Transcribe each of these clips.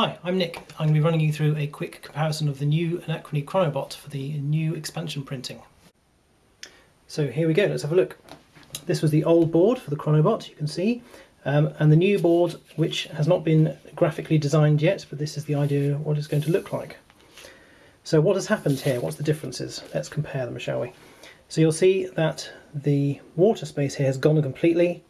Hi, I'm Nick. I'm going to be running you through a quick comparison of the new Anachrony Chronobot for the new expansion printing. So here we go, let's have a look. This was the old board for the Chronobot, you can see, um, and the new board, which has not been graphically designed yet, but this is the idea of what it's going to look like. So what has happened here? What's the differences? Let's compare them, shall we? So you'll see that the water space here has gone completely,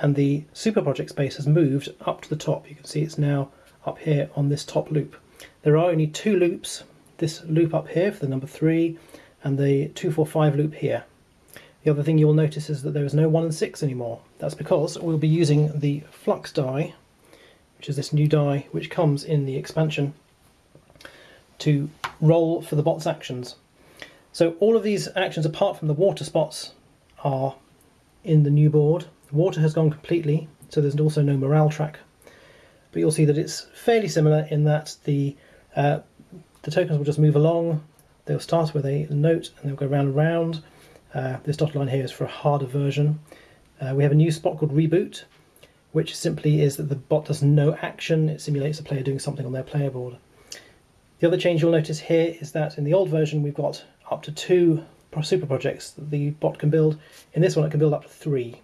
and the super project space has moved up to the top. You can see it's now up here on this top loop. There are only two loops, this loop up here for the number 3 and the 245 loop here. The other thing you'll notice is that there is no 1 and 6 anymore. That's because we'll be using the flux die, which is this new die which comes in the expansion, to roll for the bot's actions. So all of these actions apart from the water spots are in the new board. The water has gone completely, so there's also no morale track but you'll see that it's fairly similar in that the uh, the tokens will just move along. They'll start with a note and they'll go round and round. Uh, this dotted line here is for a harder version. Uh, we have a new spot called Reboot, which simply is that the bot does no action. It simulates the player doing something on their player board. The other change you'll notice here is that in the old version we've got up to two super projects that the bot can build. In this one it can build up to three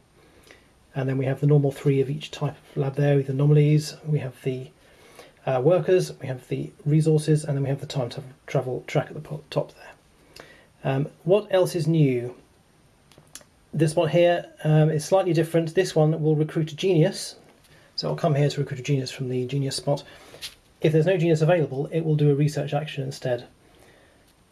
and then we have the normal three of each type of lab there with the anomalies, we have the uh, workers, we have the resources, and then we have the time to travel track at the top there. Um, what else is new? This one here um, is slightly different. This one will recruit a genius, so I'll come here to recruit a genius from the genius spot. If there's no genius available, it will do a research action instead.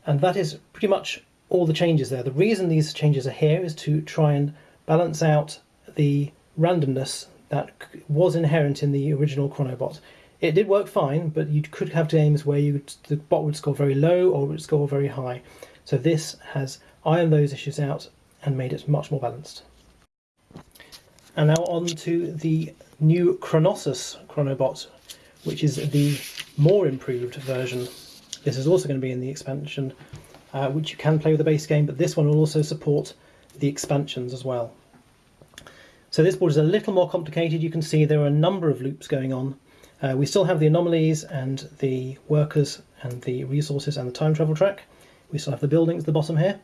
And that is pretty much all the changes there. The reason these changes are here is to try and balance out the randomness that was inherent in the original Chronobot. It did work fine, but you could have games where you the bot would score very low or would score very high. So this has ironed those issues out and made it much more balanced. And now on to the new Chronossus Chronobot, which is the more improved version. This is also going to be in the expansion, uh, which you can play with the base game, but this one will also support the expansions as well. So this board is a little more complicated. You can see there are a number of loops going on. Uh, we still have the anomalies and the workers and the resources and the time travel track. We still have the buildings at the bottom here.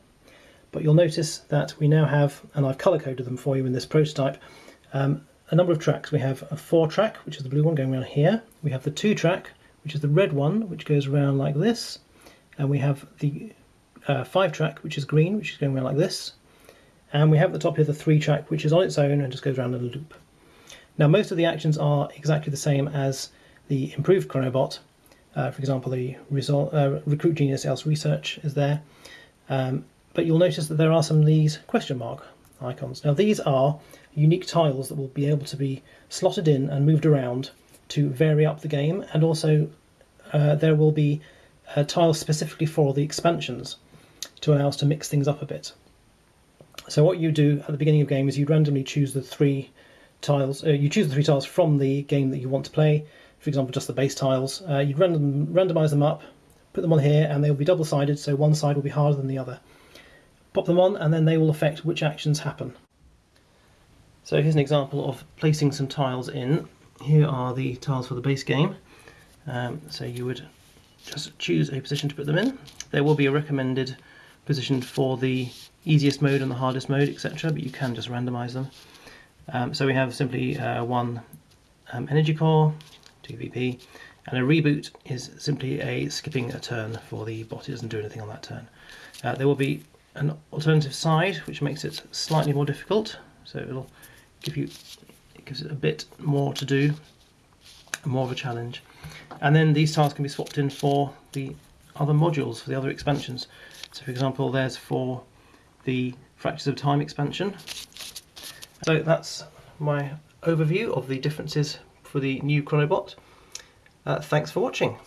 But you'll notice that we now have, and I've color coded them for you in this prototype, um, a number of tracks. We have a four track, which is the blue one going around here. We have the two track, which is the red one, which goes around like this. And we have the uh, five track, which is green, which is going around like this and we have at the top here the three track which is on its own and just goes around in a loop. Now most of the actions are exactly the same as the improved Chronobot. Uh, for example, the result, uh, recruit genius else research is there. Um, but you'll notice that there are some of these question mark icons. Now these are unique tiles that will be able to be slotted in and moved around to vary up the game and also uh, there will be tiles specifically for the expansions to allow us to mix things up a bit. So what you do at the beginning of the game is you randomly choose the three tiles, uh, you choose the three tiles from the game that you want to play, for example just the base tiles, uh, you random, randomise them up, put them on here and they'll be double sided so one side will be harder than the other. Pop them on and then they will affect which actions happen. So here's an example of placing some tiles in. Here are the tiles for the base game. Um, so you would just choose a position to put them in. There will be a recommended position for the easiest mode and the hardest mode, etc. But you can just randomize them. Um, so we have simply uh, one um, energy core, 2 VP, and a reboot is simply a skipping a turn for the bot. It doesn't do anything on that turn. Uh, there will be an alternative side, which makes it slightly more difficult. So it'll give you, it gives it a bit more to do, more of a challenge. And then these tiles can be swapped in for the other modules, for the other expansions. So for example, there's for the Fractures of Time expansion. So that's my overview of the differences for the new Chronobot. Uh, thanks for watching.